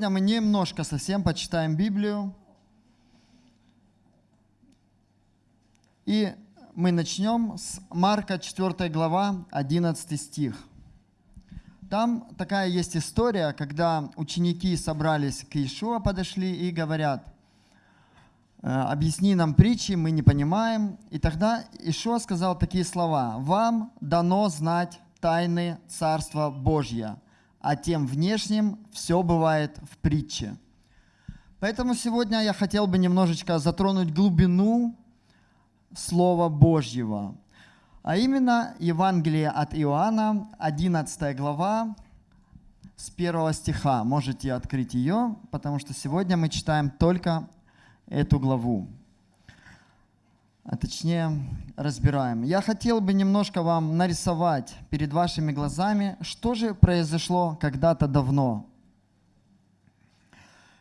Сегодня мы немножко совсем почитаем Библию. И мы начнем с Марка 4 глава, 11 стих. Там такая есть история, когда ученики собрались к Иешуа, подошли и говорят, «Э, объясни нам притчи, мы не понимаем. И тогда Ишуа сказал такие слова, «Вам дано знать тайны Царства Божья, а тем внешним все бывает в притче». Поэтому сегодня я хотел бы немножечко затронуть глубину Слова Божьего, а именно Евангелие от Иоанна, 11 глава, с 1 стиха. Можете открыть ее, потому что сегодня мы читаем только эту главу. А точнее, разбираем. Я хотел бы немножко вам нарисовать перед вашими глазами, что же произошло когда-то давно.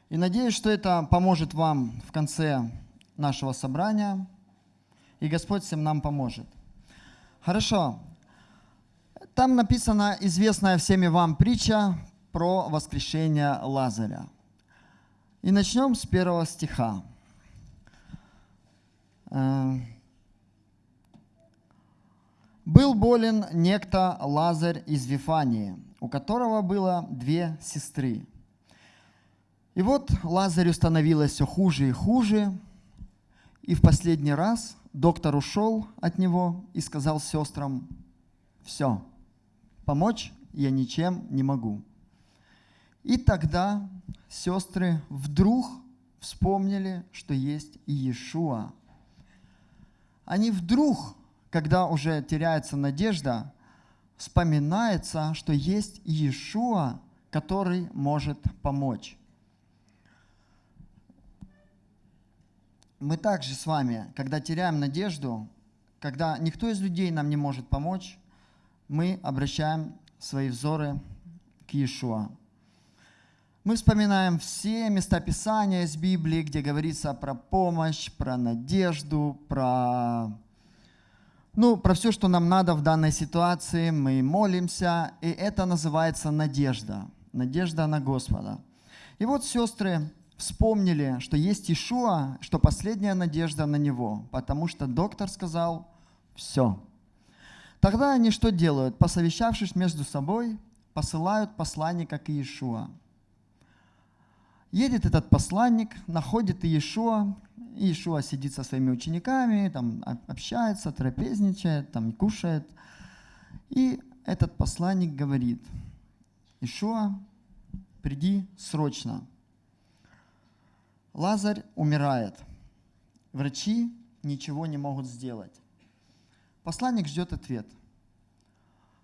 И надеюсь, что это поможет вам в конце нашего собрания, и Господь всем нам поможет. Хорошо. Там написана известная всеми вам притча про воскрешение Лазаря. И начнем с первого стиха. Э, был болен некто Лазарь из Вифании, у которого было две сестры. И вот Лазарю становилось все хуже и хуже, и в последний раз доктор ушел от него и сказал сестрам, все, помочь я ничем не могу. И тогда сестры вдруг вспомнили, что есть Иешуа, они вдруг, когда уже теряется надежда, вспоминается, что есть Иешуа, который может помочь. Мы также с вами, когда теряем надежду, когда никто из людей нам не может помочь, мы обращаем свои взоры к Иешуа. Мы вспоминаем все места Писания из Библии, где говорится про помощь, про надежду, про, ну, про все, что нам надо в данной ситуации. Мы молимся, и это называется надежда. Надежда на Господа. И вот сестры вспомнили, что есть Ишуа, что последняя надежда на Него, потому что доктор сказал «все». Тогда они что делают? Посовещавшись между собой, посылают посланника к Иешуа. Едет этот посланник, находит Иешуа, Иешуа сидит со своими учениками, там общается, трапезничает, там кушает. И этот посланник говорит, Ишуа, приди срочно. Лазарь умирает. Врачи ничего не могут сделать. Посланник ждет ответ.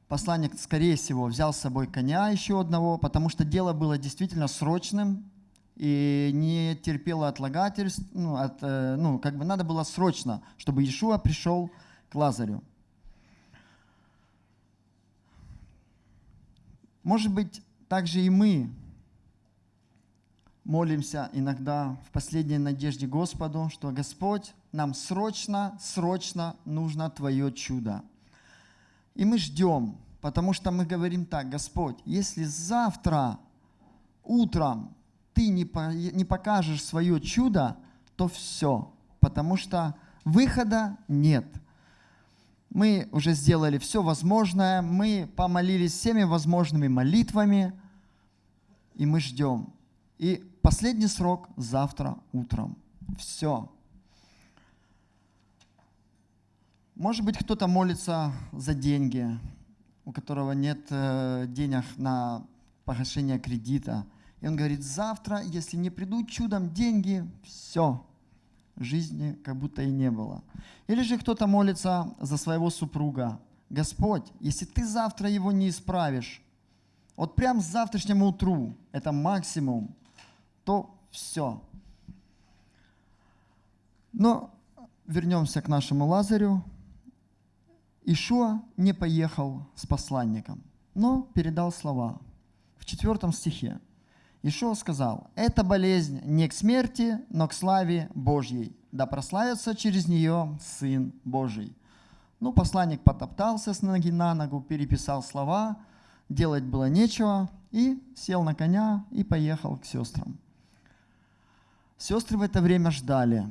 Посланник, скорее всего, взял с собой коня еще одного, потому что дело было действительно срочным, и не терпела отлагательств, ну, от, э, ну, как бы надо было срочно, чтобы Иешуа пришел к Лазарю. Может быть, также и мы молимся иногда в последней надежде Господу, что Господь, нам срочно, срочно нужно Твое чудо. И мы ждем, потому что мы говорим так, Господь, если завтра утром ты не, не покажешь свое чудо, то все, потому что выхода нет. Мы уже сделали все возможное, мы помолились всеми возможными молитвами, и мы ждем. И последний срок завтра утром. Все. Может быть, кто-то молится за деньги, у которого нет э, денег на погашение кредита – и он говорит, завтра, если не придут чудом деньги, все, жизни как будто и не было. Или же кто-то молится за своего супруга. Господь, если ты завтра его не исправишь, вот прям с завтрашнему утру, это максимум, то все. Но вернемся к нашему Лазарю. Ишуа не поехал с посланником, но передал слова. В четвертом стихе. Ишуа сказал, «Эта болезнь не к смерти, но к славе Божьей, да прославится через нее Сын Божий». Ну, посланник потоптался с ноги на ногу, переписал слова, делать было нечего, И сел на коня и поехал к сестрам. Сестры в это время ждали.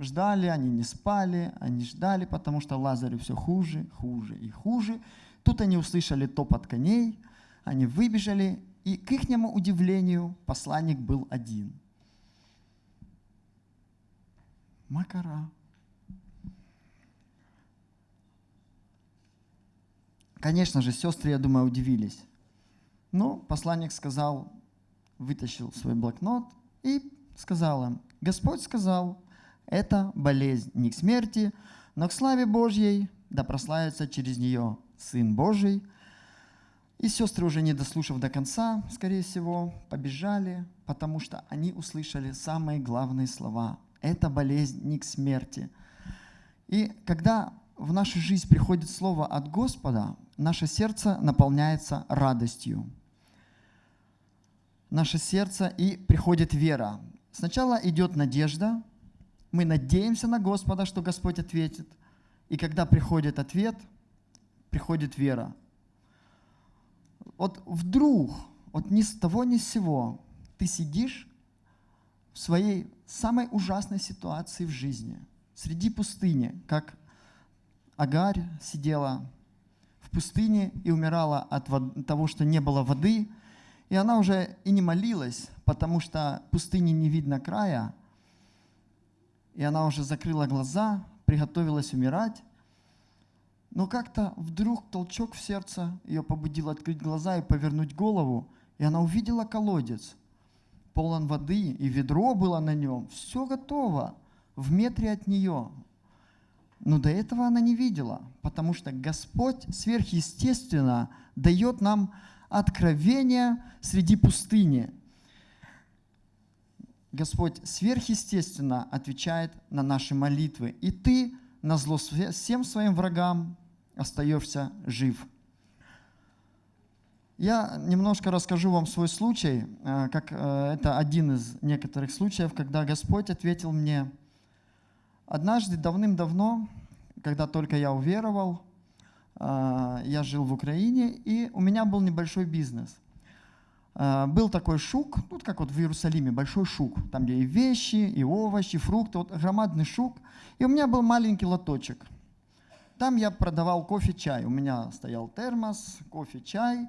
Ждали, они не спали, они ждали, потому что Лазарю все хуже, хуже и хуже. Тут они услышали топот коней, они выбежали, и к ихнему удивлению посланник был один. Макара. Конечно же, сестры, я думаю, удивились. Но посланник сказал, вытащил свой блокнот и сказал им, Господь сказал, это болезнь не к смерти, но к славе Божьей, да прославится через нее Сын Божий. И сестры, уже не дослушав до конца, скорее всего, побежали, потому что они услышали самые главные слова. Это болезнь не к смерти. И когда в нашу жизнь приходит слово от Господа, наше сердце наполняется радостью. Наше сердце и приходит вера. Сначала идет надежда, мы надеемся на Господа, что Господь ответит. И когда приходит ответ, приходит вера. Вот вдруг, вот ни с того ни с сего, ты сидишь в своей самой ужасной ситуации в жизни, среди пустыни, как Агарь сидела в пустыне и умирала от того, что не было воды, и она уже и не молилась, потому что пустыни не видно края, и она уже закрыла глаза, приготовилась умирать, но как-то вдруг толчок в сердце ее побудил открыть глаза и повернуть голову, и она увидела колодец, полон воды, и ведро было на нем, все готово, в метре от нее, но до этого она не видела, потому что Господь сверхъестественно дает нам откровение среди пустыни. Господь сверхъестественно отвечает на наши молитвы. И ты на зло всем своим врагам остаешься жив. Я немножко расскажу вам свой случай, э, как э, это один из некоторых случаев, когда Господь ответил мне – Однажды, давным-давно, когда только я уверовал, а, я жил в Украине, и у меня был небольшой бизнес. Был такой шук, тут как вот в Иерусалиме, большой шук, там где и вещи, и овощи, фрукты, вот громадный шук. И у меня был маленький лоточек. Там я продавал кофе, чай. У меня стоял термос, кофе, чай.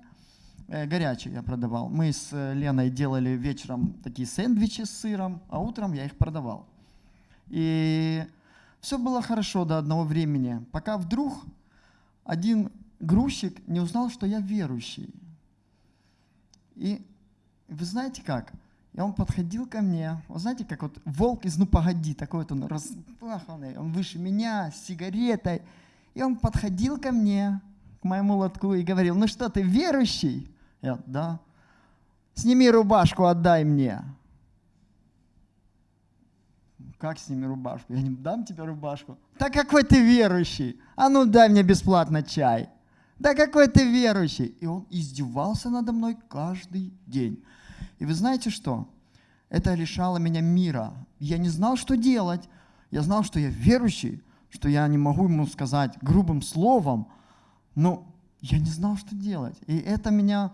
Э, горячий я продавал. Мы с Леной делали вечером такие сэндвичи с сыром, а утром я их продавал. И все было хорошо до одного времени, пока вдруг один грузчик не узнал, что я верующий. И вы знаете как? И он подходил ко мне, вы знаете, как вот волк из «Ну погоди», такой вот он распаханный, он выше меня, с сигаретой. И он подходил ко мне, к моему лотку, и говорил, ну что, ты верующий? Я, да. Сними рубашку, отдай мне как с ними рубашку? Я не дам тебе рубашку. Да какой ты верующий? А ну дай мне бесплатно чай. Да какой ты верующий? И он издевался надо мной каждый день. И вы знаете что? Это лишало меня мира. Я не знал, что делать. Я знал, что я верующий, что я не могу ему сказать грубым словом, но я не знал, что делать. И это меня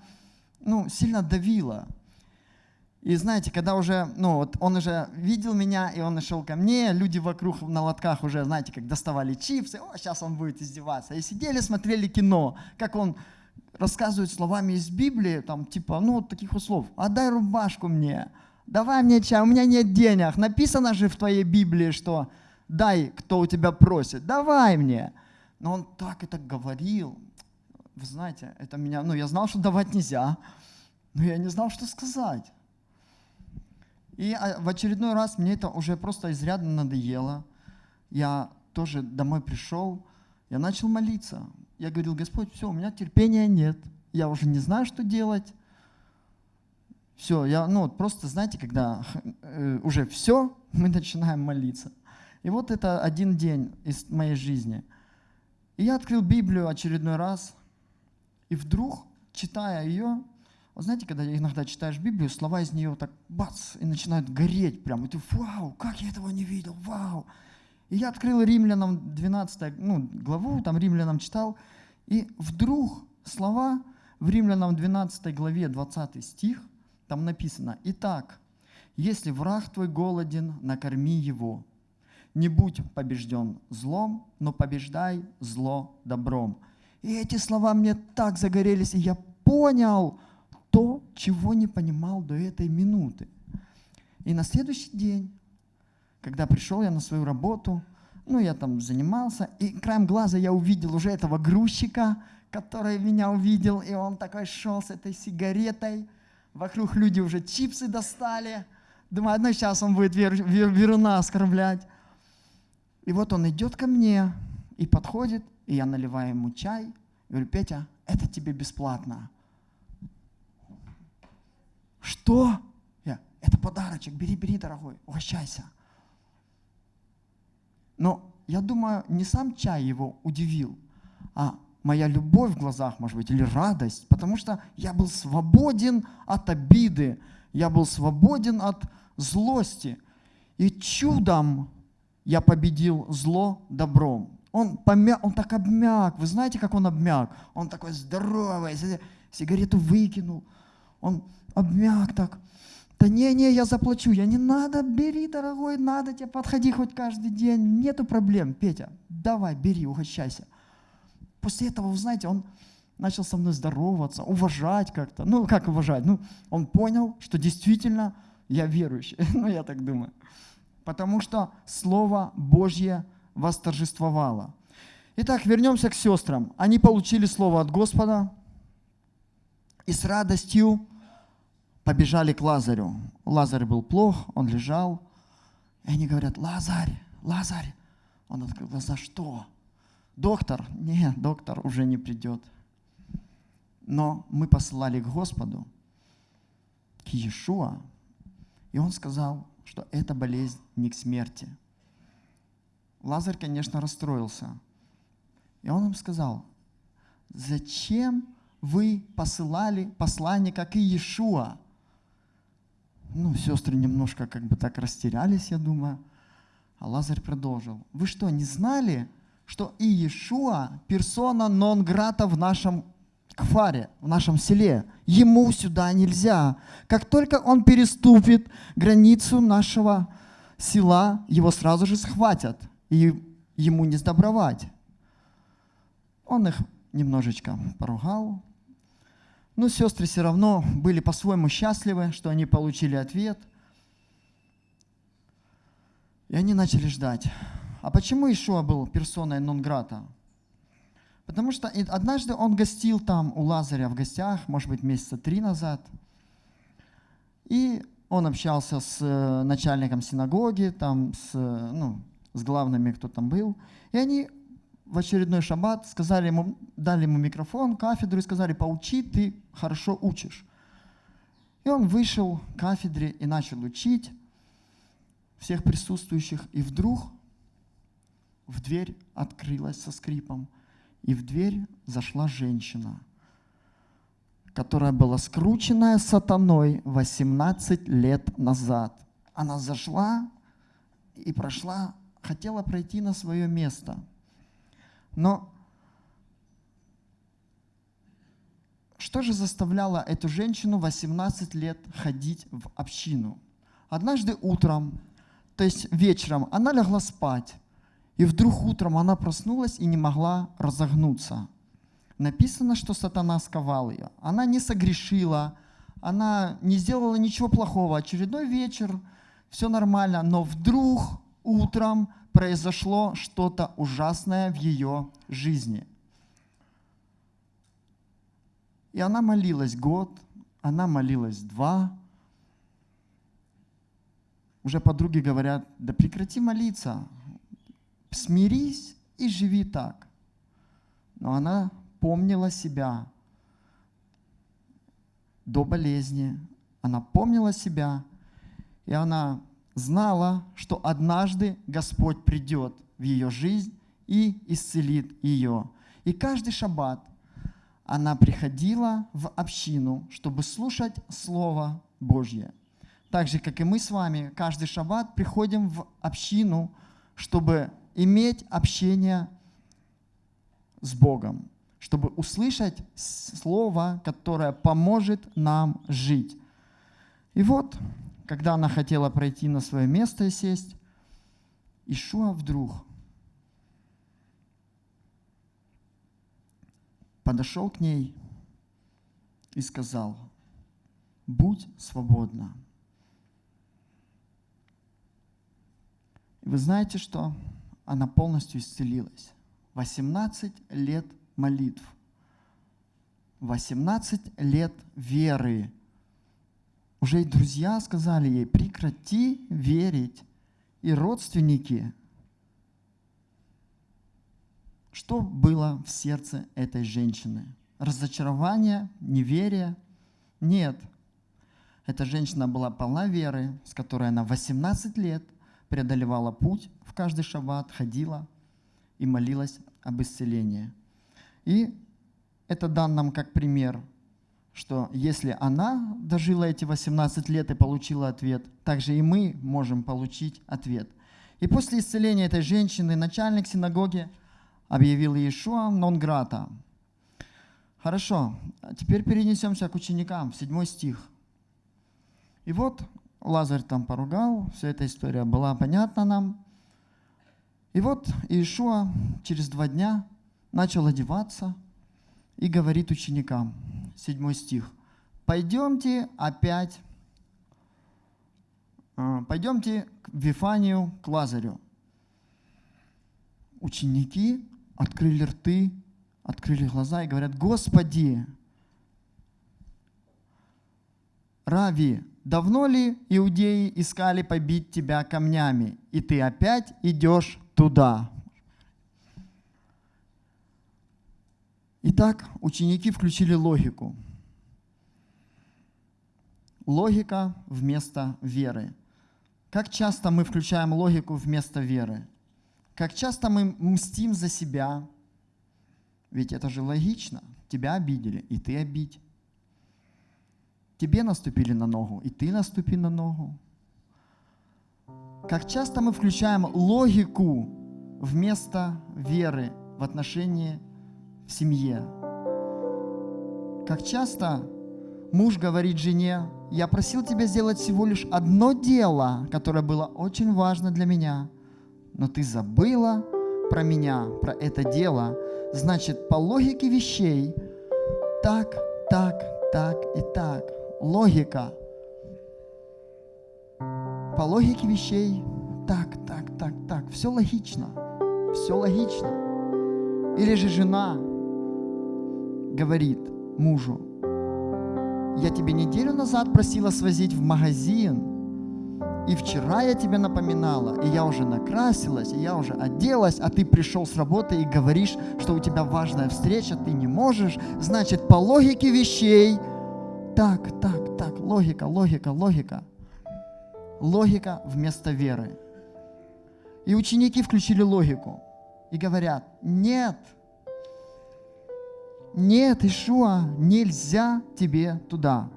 ну, сильно давило. И знаете, когда уже, ну вот он уже видел меня, и он нашел ко мне, люди вокруг на лотках уже, знаете, как доставали чипсы, о, сейчас он будет издеваться. И сидели, смотрели кино, как он рассказывает словами из Библии, там типа, ну вот таких вот отдай рубашку мне, давай мне чай, у меня нет денег. Написано же в твоей Библии, что дай, кто у тебя просит, давай мне. Но он так это говорил, вы знаете, это меня, ну я знал, что давать нельзя, но я не знал, что сказать. И а, в очередной раз мне это уже просто изрядно надоело. Я тоже домой пришел, я начал молиться. Я говорил, Господь, все, у меня терпения нет. Я уже не знаю, что делать. Все, я, ну, просто, знаете, когда э, уже все, мы начинаем молиться. И вот это один день из моей жизни. И я открыл Библию очередной раз, и вдруг, читая ее, вот знаете, когда иногда читаешь Библию, слова из нее так бац, и начинают гореть прям. И ты, вау, как я этого не видел, вау. И я открыл Римлянам 12 ну, главу, там Римлянам читал, и вдруг слова в Римлянам 12 главе 20 стих, там написано, «Итак, если враг твой голоден, накорми его. Не будь побежден злом, но побеждай зло добром». И эти слова мне так загорелись, и я понял то, чего не понимал до этой минуты. И на следующий день, когда пришел я на свою работу, ну, я там занимался, и краем глаза я увидел уже этого грузчика, который меня увидел, и он такой шел с этой сигаретой. Вокруг люди уже чипсы достали. Думаю, ну сейчас он будет вер, вер, веруна оскорблять. И вот он идет ко мне и подходит, и я наливаю ему чай. Говорю, Петя, это тебе бесплатно. Что? Я, это подарочек, бери, бери, дорогой, угощайся. Но я думаю, не сам чай его удивил, а моя любовь в глазах, может быть, или радость, потому что я был свободен от обиды, я был свободен от злости. И чудом я победил зло добром. Он, помяк, он так обмяк. Вы знаете, как он обмяк? Он такой здоровый, сигарету выкинул. Он обмяк так. Да не-не, я заплачу. Я не надо, бери, дорогой, надо тебе, подходи хоть каждый день. Нету проблем, Петя, давай, бери, угощайся. После этого, вы знаете, он начал со мной здороваться, уважать как-то. Ну, как уважать? Ну, он понял, что действительно я верующий. ну, я так думаю. Потому что Слово Божье восторжествовало. Итак, вернемся к сестрам. Они получили Слово от Господа и с радостью побежали к Лазарю. Лазарь был плох, он лежал. И они говорят, Лазарь, Лазарь. Он открыл глаза, что? Доктор? Нет, доктор уже не придет. Но мы посылали к Господу, к Иешуа, и он сказал, что эта болезнь не к смерти. Лазарь, конечно, расстроился. И он им сказал, зачем вы посылали посланника к Иешуа? Ну, сестры немножко как бы так растерялись, я думаю. А Лазарь продолжил. Вы что, не знали, что Иешуа персона нон-грата в нашем кфаре, в нашем селе? Ему сюда нельзя. Как только он переступит границу нашего села, его сразу же схватят, и ему не сдобровать. Он их немножечко поругал, но сестры все равно были по-своему счастливы, что они получили ответ. И они начали ждать. А почему Ишуа был персоной нон-грата? Потому что однажды он гостил там у Лазаря в гостях, может быть, месяца три назад. И он общался с э, начальником синагоги, там, с, э, ну, с главными, кто там был. И они в очередной шаббат сказали ему, дали ему микрофон, кафедру и сказали, поучи, ты хорошо учишь. И он вышел к кафедре и начал учить всех присутствующих. И вдруг в дверь открылась со скрипом, и в дверь зашла женщина, которая была скрученная сатаной 18 лет назад. Она зашла и прошла, хотела пройти на свое место – но что же заставляло эту женщину 18 лет ходить в общину? Однажды утром, то есть вечером, она легла спать, и вдруг утром она проснулась и не могла разогнуться. Написано, что сатана сковал ее. Она не согрешила, она не сделала ничего плохого. Очередной вечер, все нормально, но вдруг утром произошло что-то ужасное в ее жизни. И она молилась год, она молилась два. Уже подруги говорят, да прекрати молиться, смирись и живи так. Но она помнила себя до болезни, она помнила себя, и она знала, что однажды Господь придет в ее жизнь и исцелит ее. И каждый шаббат она приходила в общину, чтобы слушать Слово Божье. Так же, как и мы с вами, каждый шаббат приходим в общину, чтобы иметь общение с Богом, чтобы услышать слово, которое поможет нам жить. И вот, когда она хотела пройти на свое место и сесть, Ишуа вдруг подошел к ней и сказал, будь свободна. Вы знаете что? Она полностью исцелилась. 18 лет молитв. 18 лет веры. Уже и друзья сказали ей, прекрати верить. И родственники. Что было в сердце этой женщины? Разочарование, неверие? Нет. Эта женщина была полна веры, с которой она 18 лет преодолевала путь в каждый шаббат, ходила и молилась об исцелении. И это дан нам как пример, что если она дожила эти 18 лет и получила ответ, также и мы можем получить ответ. И после исцеления этой женщины начальник синагоги объявил Иешуа нон-грата. Хорошо, теперь перенесемся к ученикам, в седьмой стих. И вот Лазарь там поругал, вся эта история была понятна нам. И вот Иешуа через два дня начал одеваться и говорит ученикам, седьмой стих, пойдемте опять, а, пойдемте к Вифанию, к Лазарю. Ученики открыли рты, открыли глаза и говорят, Господи, Рави, давно ли иудеи искали побить тебя камнями, и ты опять идешь туда? Итак, ученики включили логику. Логика вместо веры. Как часто мы включаем логику вместо веры? Как часто мы мстим за себя? Ведь это же логично. Тебя обидели, и ты обидь. Тебе наступили на ногу, и ты наступи на ногу. Как часто мы включаем логику вместо веры в отношении в семье. Как часто муж говорит жене, я просил тебя сделать всего лишь одно дело, которое было очень важно для меня, но ты забыла про меня, про это дело. Значит, по логике вещей, так, так, так и так. Логика. По логике вещей, так, так, так, так. Все логично. Все логично. Или же жена говорит мужу, я тебе неделю назад просила свозить в магазин, и вчера я тебе напоминала, и я уже накрасилась, и я уже оделась, а ты пришел с работы и говоришь, что у тебя важная встреча, ты не можешь. Значит, по логике вещей, так, так, так, логика, логика, логика. Логика вместо веры. И ученики включили логику и говорят, нет, нет, Ишуа, нельзя тебе туда.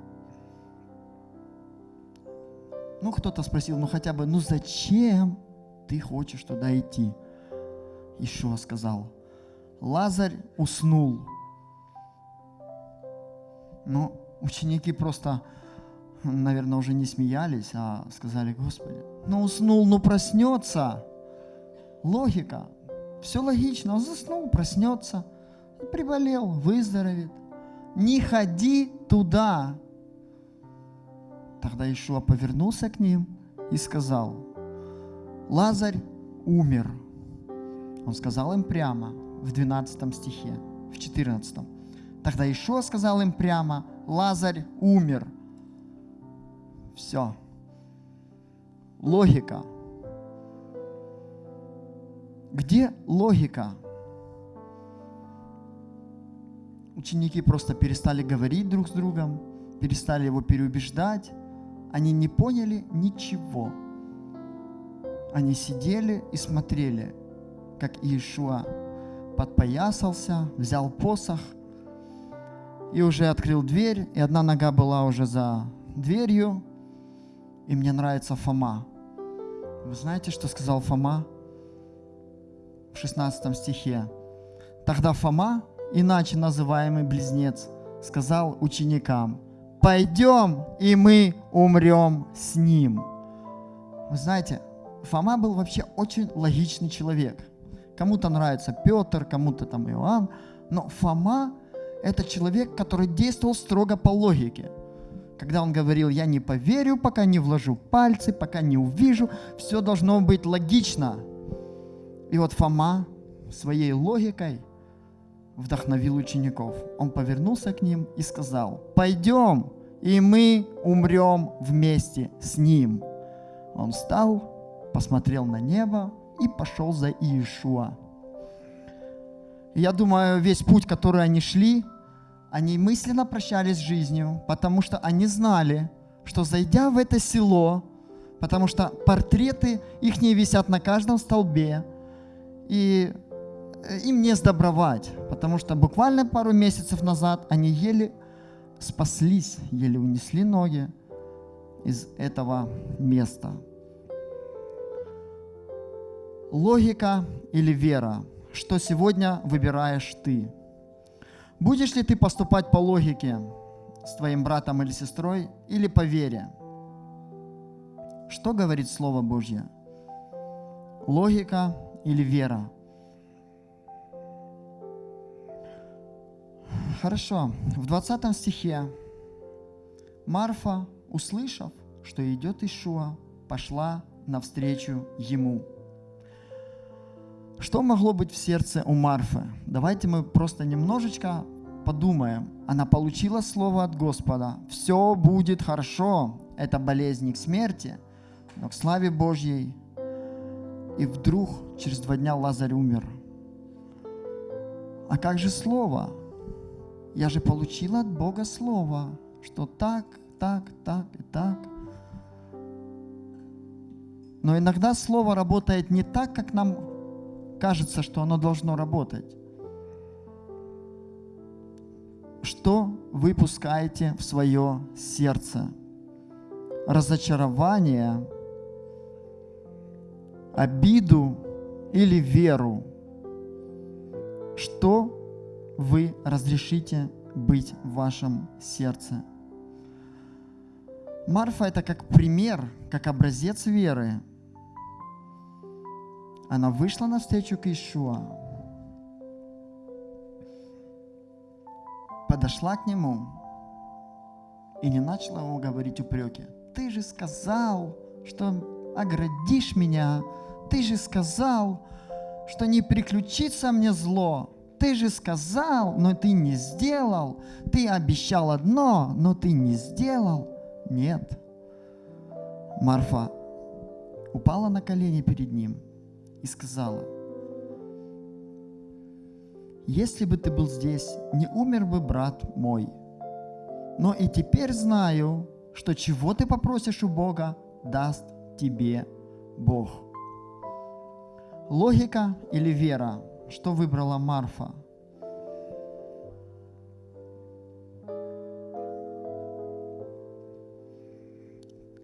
Ну, кто-то спросил, ну хотя бы, ну зачем ты хочешь туда идти? Ишуа сказал, Лазарь уснул. Ну, ученики просто, наверное, уже не смеялись, а сказали, Господи, ну уснул, ну проснется. Логика. Все логично. Он заснул, проснется приболел, выздоровеет. Не ходи туда. Тогда Ишуа повернулся к ним и сказал, Лазарь умер. Он сказал им прямо в 12 стихе, в 14. Тогда Ишуа сказал им прямо, Лазарь умер. Все. Логика. Где логика? ученики просто перестали говорить друг с другом, перестали его переубеждать. Они не поняли ничего. Они сидели и смотрели, как Иешуа подпоясался, взял посох и уже открыл дверь, и одна нога была уже за дверью. И мне нравится Фома. Вы знаете, что сказал Фома в 16 стихе? Тогда Фома иначе называемый близнец, сказал ученикам, пойдем, и мы умрем с ним. Вы знаете, Фома был вообще очень логичный человек. Кому-то нравится Петр, кому-то там Иоанн, но Фома – это человек, который действовал строго по логике. Когда он говорил, я не поверю, пока не вложу пальцы, пока не увижу, все должно быть логично. И вот Фома своей логикой вдохновил учеников. Он повернулся к ним и сказал, пойдем, и мы умрем вместе с ним. Он встал, посмотрел на небо и пошел за Иешуа. Я думаю, весь путь, который они шли, они мысленно прощались с жизнью, потому что они знали, что зайдя в это село, потому что портреты их не висят на каждом столбе, и э, им не сдобровать, потому что буквально пару месяцев назад они еле спаслись, еле унесли ноги из этого места. Логика или вера? Что сегодня выбираешь ты? Будешь ли ты поступать по логике с твоим братом или сестрой или по вере? Что говорит Слово Божье? Логика или вера? Хорошо. В 20 стихе Марфа, услышав, что идет Ишуа, пошла навстречу ему. Что могло быть в сердце у Марфы? Давайте мы просто немножечко подумаем. Она получила слово от Господа. Все будет хорошо. Это болезнь к смерти, но к славе Божьей. И вдруг через два дня Лазарь умер. А как же слово? Я же получила от Бога слово, что так, так, так и так. Но иногда слово работает не так, как нам кажется, что оно должно работать. Что вы пускаете в свое сердце? Разочарование, обиду или веру? Что вы разрешите быть в вашем сердце? Марфа – это как пример, как образец веры – она вышла навстречу к Ишуа, подошла к нему и не начала ему говорить упреки. Ты же сказал, что оградишь меня. Ты же сказал, что не приключится мне зло. Ты же сказал, но ты не сделал. Ты обещал одно, но ты не сделал. Нет. Марфа упала на колени перед ним – и сказала, «Если бы ты был здесь, не умер бы брат мой. Но и теперь знаю, что чего ты попросишь у Бога, даст тебе Бог». Логика или вера? Что выбрала Марфа?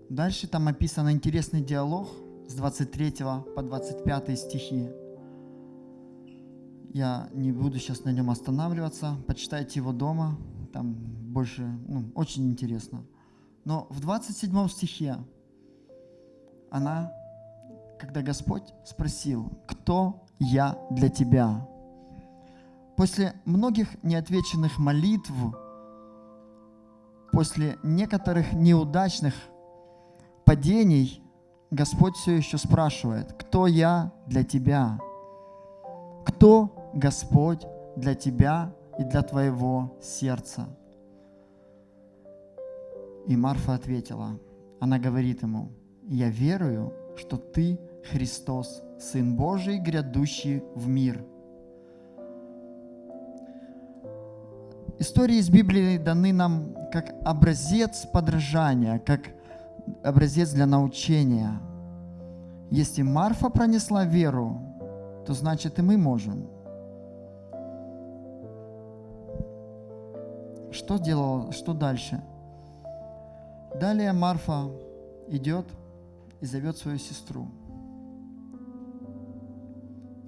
Дальше там описан интересный диалог – с 23 по 25 стихи. Я не буду сейчас на нем останавливаться, почитайте его дома, там больше, ну, очень интересно. Но в 27 стихе она, когда Господь спросил, кто я для тебя? После многих неотвеченных молитв, после некоторых неудачных падений, Господь все еще спрашивает, кто я для тебя? Кто Господь для тебя и для твоего сердца? И Марфа ответила, она говорит ему, я верую, что ты Христос, Сын Божий, грядущий в мир. Истории из Библии даны нам как образец подражания, как образец для научения. Если Марфа пронесла веру, то значит и мы можем. Что делал, что дальше? Далее Марфа идет и зовет свою сестру.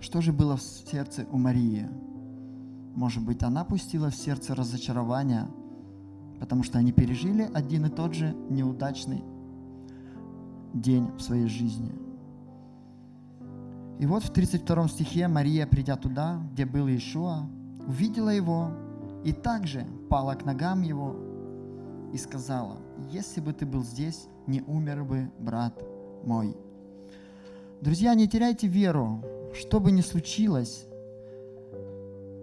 Что же было в сердце у Марии? может быть, она пустила в сердце разочарование, потому что они пережили один и тот же неудачный день в своей жизни. И вот в 32 стихе Мария, придя туда, где был Иешуа, увидела его и также пала к ногам его и сказала, если бы ты был здесь, не умер бы брат мой. Друзья, не теряйте веру, что бы ни случилось,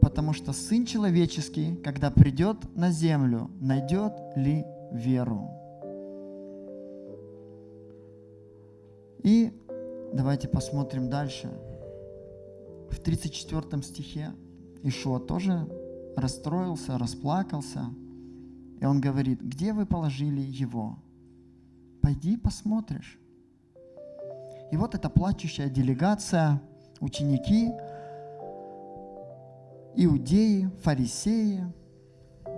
потому что Сын Человеческий, когда придет на землю, найдет ли веру. И давайте посмотрим дальше. В 34 стихе Ишуа тоже расстроился, расплакался. И он говорит, где вы положили его? Пойди посмотришь. И вот эта плачущая делегация, ученики, иудеи, фарисеи,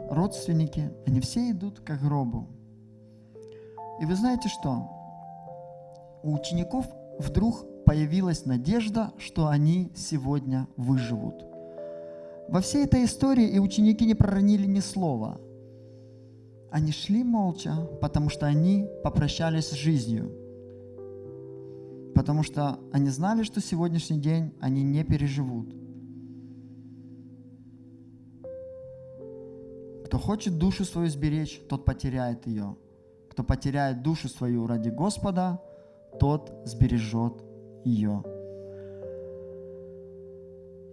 родственники, они все идут к гробу. И вы знаете что? У учеников вдруг появилась надежда, что они сегодня выживут. Во всей этой истории и ученики не проронили ни слова. Они шли молча, потому что они попрощались с жизнью. Потому что они знали, что сегодняшний день они не переживут. Кто хочет душу свою сберечь, тот потеряет ее. Кто потеряет душу свою ради Господа, тот сбережет ее.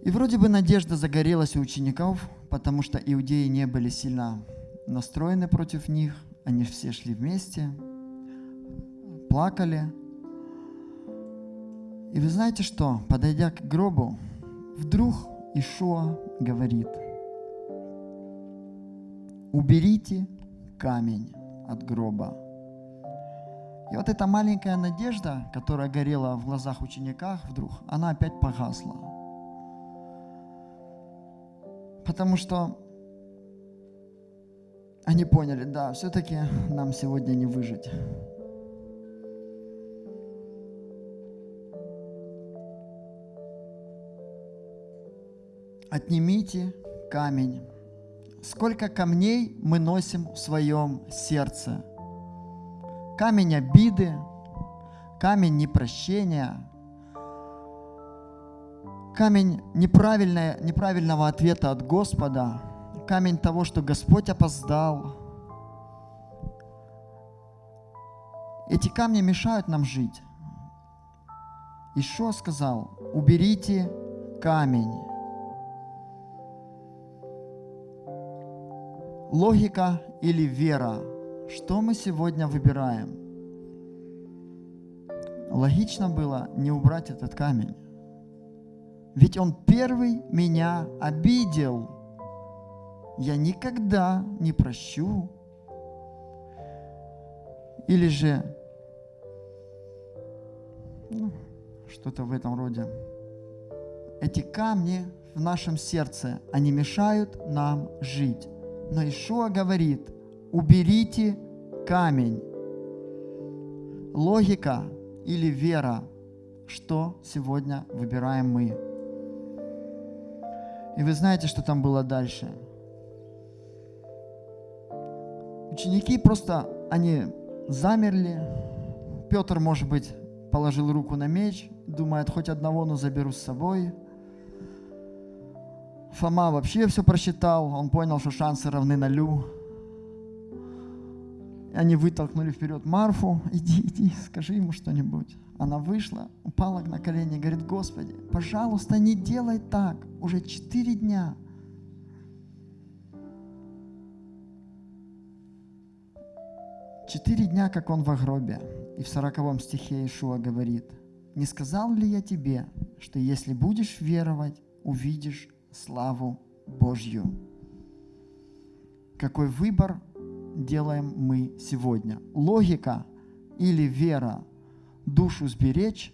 И вроде бы надежда загорелась у учеников, потому что иудеи не были сильно настроены против них, они все шли вместе, плакали. И вы знаете что? Подойдя к гробу, вдруг Ишуа говорит, уберите камень от гроба. И вот эта маленькая надежда, которая горела в глазах учениках вдруг, она опять погасла. Потому что они поняли, да, все-таки нам сегодня не выжить. Отнимите камень. Сколько камней мы носим в своем сердце – камень обиды, камень непрощения, камень неправильного ответа от Господа, камень того, что Господь опоздал. Эти камни мешают нам жить. Ишо сказал, уберите камень. Логика или вера – что мы сегодня выбираем? Логично было не убрать этот камень. Ведь он первый меня обидел. Я никогда не прощу. Или же ну, что-то в этом роде. Эти камни в нашем сердце, они мешают нам жить. Но Ишуа говорит – уберите камень. Логика или вера, что сегодня выбираем мы. И вы знаете, что там было дальше. Ученики просто, они замерли. Петр, может быть, положил руку на меч, думает, хоть одного, но заберу с собой. Фома вообще все просчитал, он понял, что шансы равны нулю. Они вытолкнули вперед Марфу. Иди, иди, скажи ему что-нибудь. Она вышла, упала на колени говорит, Господи, пожалуйста, не делай так. Уже четыре дня. Четыре дня, как он в гробе. И в сороковом стихе Ишуа говорит, «Не сказал ли я тебе, что если будешь веровать, увидишь славу Божью?» Какой выбор делаем мы сегодня. Логика или вера душу сберечь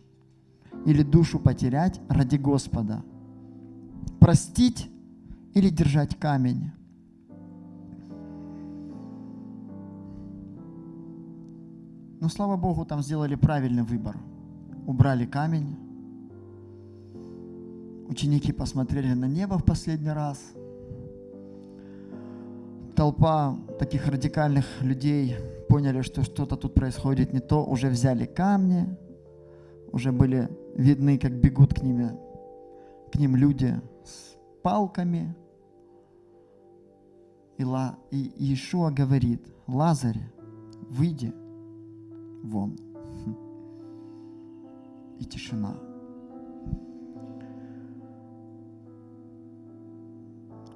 или душу потерять ради Господа. Простить или держать камень. Но слава Богу, там сделали правильный выбор. Убрали камень. Ученики посмотрели на небо в последний раз – толпа таких радикальных людей поняли, что что-то тут происходит не то, уже взяли камни, уже были видны, как бегут к ними, к ним люди с палками. И, и Иешуа говорит, Лазарь, выйди вон. И тишина.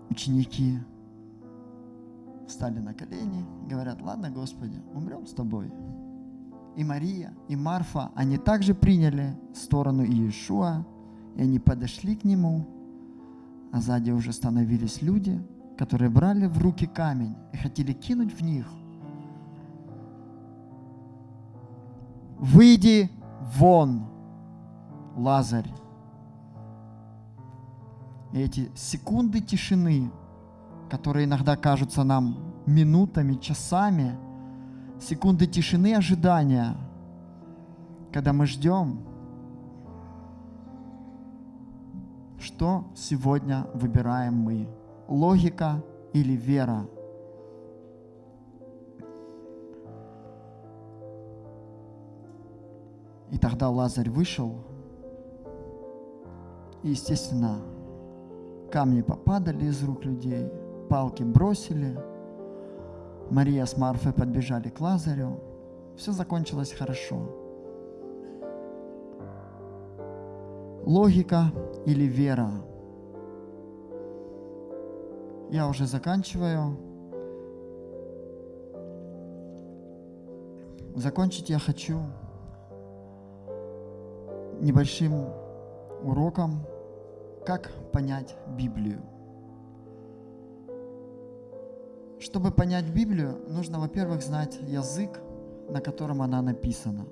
Ученики встали на колени, говорят, ладно, Господи, умрем с Тобой. И Мария, и Марфа, они также приняли сторону Иешуа, и они подошли к Нему, а сзади уже становились люди, которые брали в руки камень и хотели кинуть в них. «Выйди вон, Лазарь!» И эти секунды тишины которые иногда кажутся нам минутами, часами, секунды тишины ожидания, когда мы ждем, что сегодня выбираем мы, логика или вера. И тогда Лазарь вышел, и, естественно, камни попадали из рук людей – палки бросили. Мария с Марфой подбежали к Лазарю. Все закончилось хорошо. Логика или вера? Я уже заканчиваю. Закончить я хочу небольшим уроком, как понять Библию. Чтобы понять Библию, нужно, во-первых, знать язык, на котором она написана.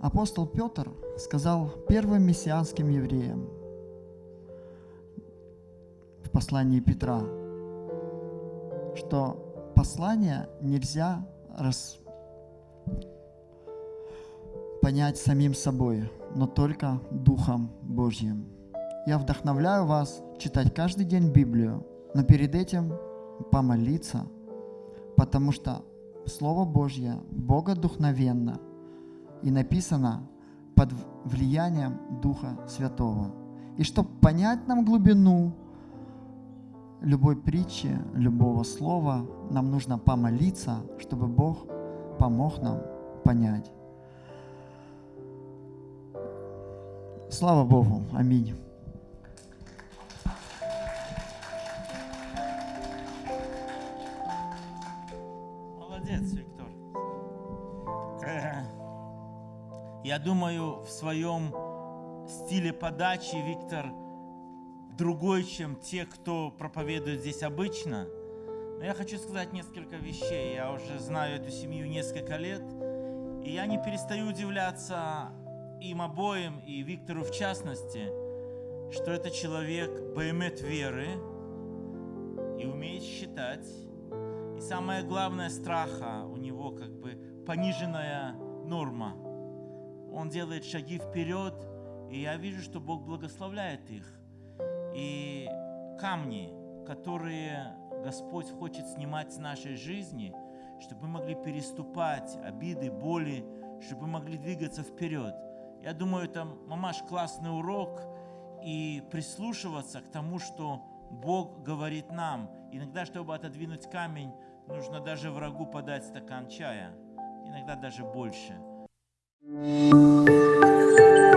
Апостол Петр сказал первым мессианским евреям в послании Петра, что послание нельзя рас... понять самим собой, но только Духом Божьим. Я вдохновляю вас читать каждый день Библию, но перед этим помолиться, потому что Слово Божье богодухновенно и написано под влиянием Духа Святого. И чтобы понять нам глубину любой притчи, любого слова, нам нужно помолиться, чтобы Бог помог нам понять. Слава Богу. Аминь. Я думаю, в своем стиле подачи Виктор другой, чем те, кто проповедует здесь обычно. Но я хочу сказать несколько вещей. Я уже знаю эту семью несколько лет, и я не перестаю удивляться им обоим, и Виктору в частности, что это человек баймет веры и умеет считать. И самое главное, страха у него как бы пониженная норма – он делает шаги вперед, и я вижу, что Бог благословляет их. И камни, которые Господь хочет снимать с нашей жизни, чтобы мы могли переступать обиды, боли, чтобы мы могли двигаться вперед. Я думаю, это, мамаш, классный урок и прислушиваться к тому, что Бог говорит нам. Иногда, чтобы отодвинуть камень, нужно даже врагу подать стакан чая, иногда даже больше – Thank you.